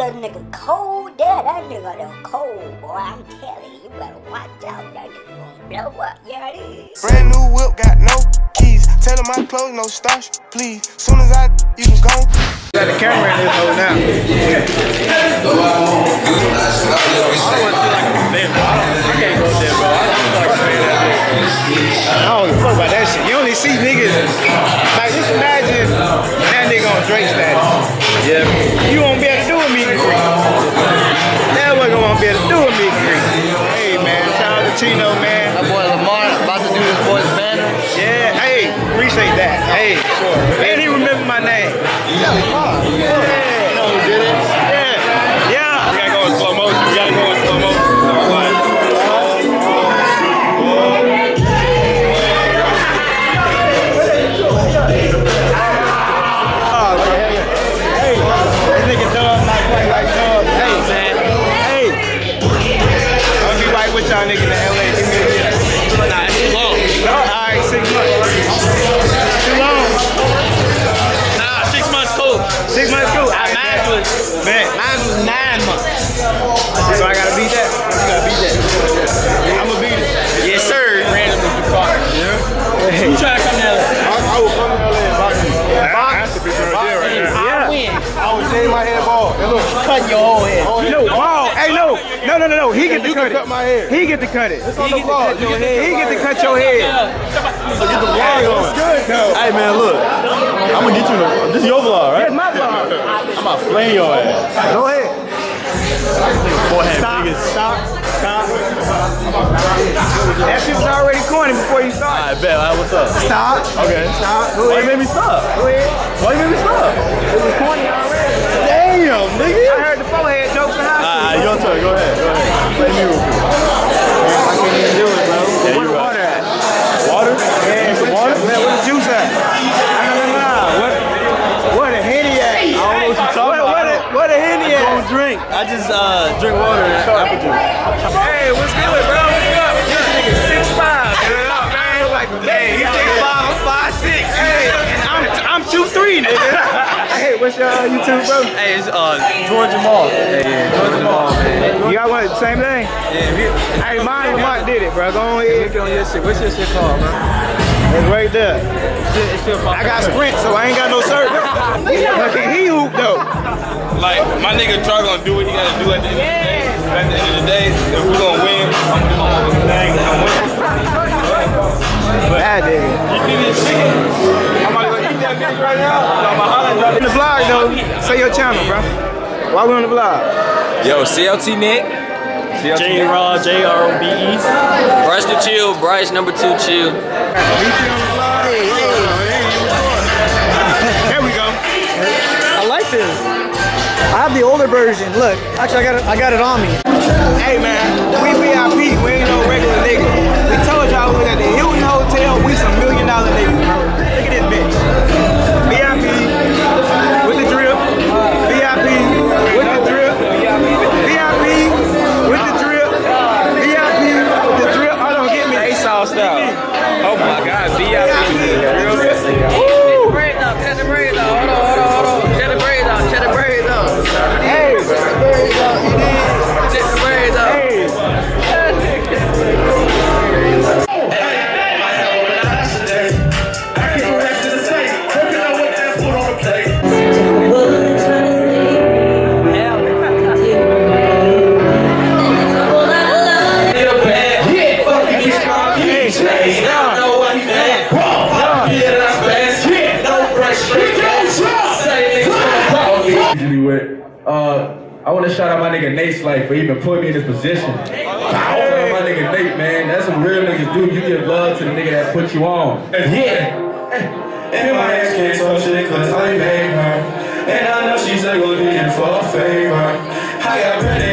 little nigga cold there. That nigga the cold, boy. I'm telling you, you better watch out. That nigga gonna blow up. Yeah, it is. Brand new whip, got no keys. Tell him my clothes, no starch, please. Soon as I, you can go. Got the camera in this hole now. I appreciate that. Hey, and he remember my name. Yeah. No. He get to cut it. cut my hair. He get to cut it. It's on the vlog. He get to cut your head. get the vlog on. It's good though. Hey man, look, I'm gonna get you. The, this is your vlog, right? That's my vlog. I'm gonna flame your ass. Go ahead. Forehead Stop. niggas. Stop. Stop. That shit was already corny before you started. I bet. All right, what's up? Stop. Okay. Stop. Why you made me stop? Go ahead. Why you made me stop? Your uh, YouTube, bro? Hey, it's uh George Jamal. Hey, yeah, George Jamal, man. You got one same thing? Yeah, Hey, mine Lamont did it, bro. Go on ahead. on your shit. What's your shit called, bro? It's right there. It's still I got sprint, so I ain't got no cert. Look at he hoop though. Like, my nigga Troy gonna do what he gotta do at the end of the day. At the end of the day, if we gonna win, I'm doing all the thing. I'm winning. That nigga. You see this chicken? In the vlog though, say your channel, bro. Why we on the vlog? Yo, CLT Nick. J Rod, J R O B E. Bryce the Chill. Bryce number two Chill. There we go. I like this. I have the older version. Look, actually, I got it. I got it on me. Hey man, position. My nigga Nate, man. That's what real niggas do. You give love to the nigga that put you on. Yeah. And my ex can't touch it cause I made her. And I know she's like looking for a favor. I got ready,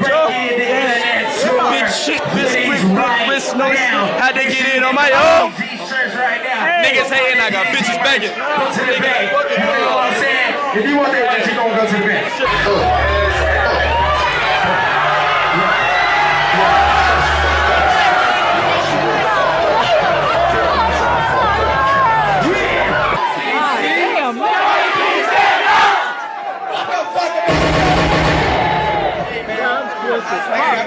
Indiana Jones. Big shit, this quick, wrist, no Had to get in on my own. Oh? Niggas hating, I got bitches begging. Niggas fucking If you want that you gonna go to the bench.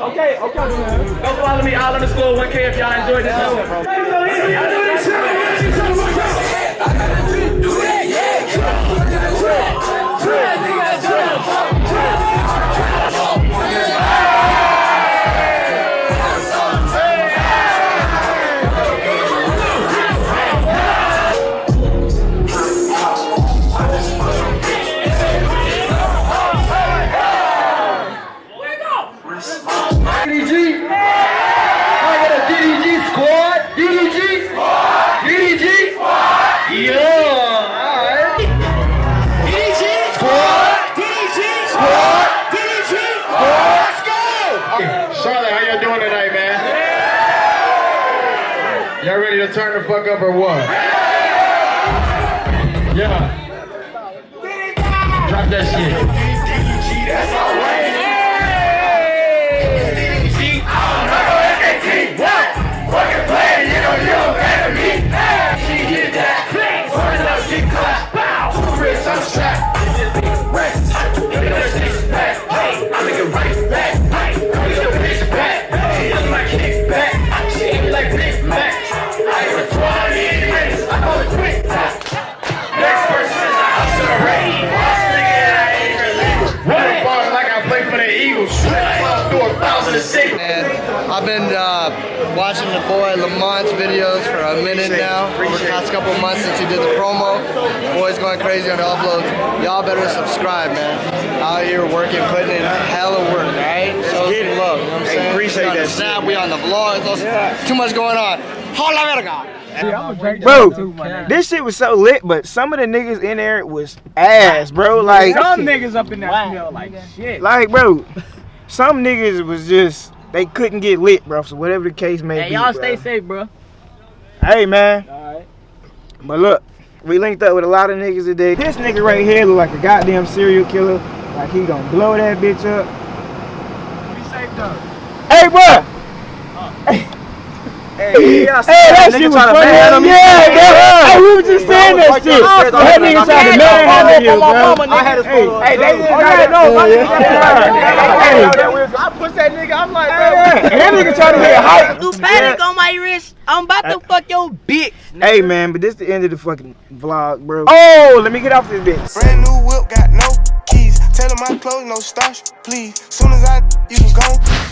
Okay, okay. Go follow me all underscore 1K if y'all enjoyed this episode. DDG. Y'all ready to turn the fuck up or what? Yeah. Drop that shit. Like And I've been uh, watching the boy Lamont's videos for a minute now, over the past couple months since he did the promo. Boy's going crazy on the uploads. Y'all better subscribe, man. Out here working, putting in hella work, right? So get love, you know what I'm saying? Appreciate that. Snap, we on the vlog. Yeah. too much going on. Hola, verga! Bro, this shit was so lit, but some of the niggas in there was ass, bro. Like some niggas up in that wow. like shit. Like, bro, some niggas was just they couldn't get lit, bro. So whatever the case may Hey, be, y'all stay safe, bro. Hey, man. Alright. But look, we linked up with a lot of niggas today. This nigga right here look like a goddamn serial killer. Like he gonna blow that bitch up. Be safe though. Hey, bro. Hey, that shit was funny. Yeah, bro. Hey, we were just saying that shit. That nigga tried to manhandle you, bro. I had his Hey, photo. Oh, hey, they didn't got it. No, my nigga got it. I pushed that nigga. I'm like, Hey, that nigga trying to get hype. Do panic on my wrist. I'm about to fuck your bitch. Hey, man, but this the end of the fucking vlog, bro. Oh, let me get off this bitch. Brand new whip, got no keys. Tell 'em my clothes, no starch, please. Soon as I, you can go.